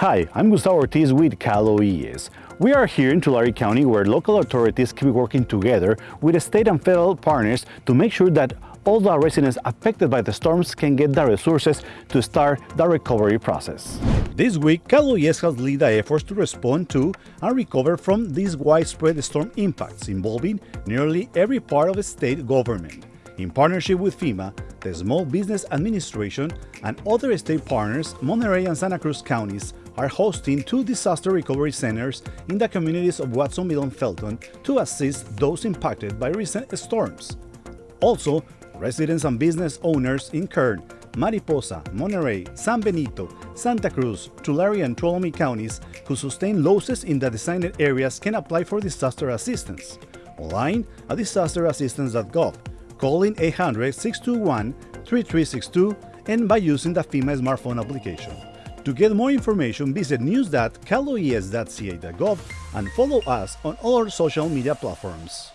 Hi, I'm Gustavo Ortiz with Cal OES. We are here in Tulare County where local authorities keep working together with state and federal partners to make sure that all the residents affected by the storms can get the resources to start the recovery process. This week, Cal OES has led the efforts to respond to and recover from these widespread storm impacts involving nearly every part of the state government. In partnership with FEMA, the Small Business Administration, and other state partners, Monterey and Santa Cruz counties are hosting two disaster recovery centers in the communities of Watsonville and Felton to assist those impacted by recent storms. Also, residents and business owners in Kern, Mariposa, Monterey, San Benito, Santa Cruz, Tulare, and Tuolumne counties who sustain losses in the designated areas can apply for disaster assistance. Online at disasterassistance.gov, calling 800-621-3362 and by using the FEMA smartphone application. To get more information, visit news.caloes.ca.gov and follow us on all our social media platforms.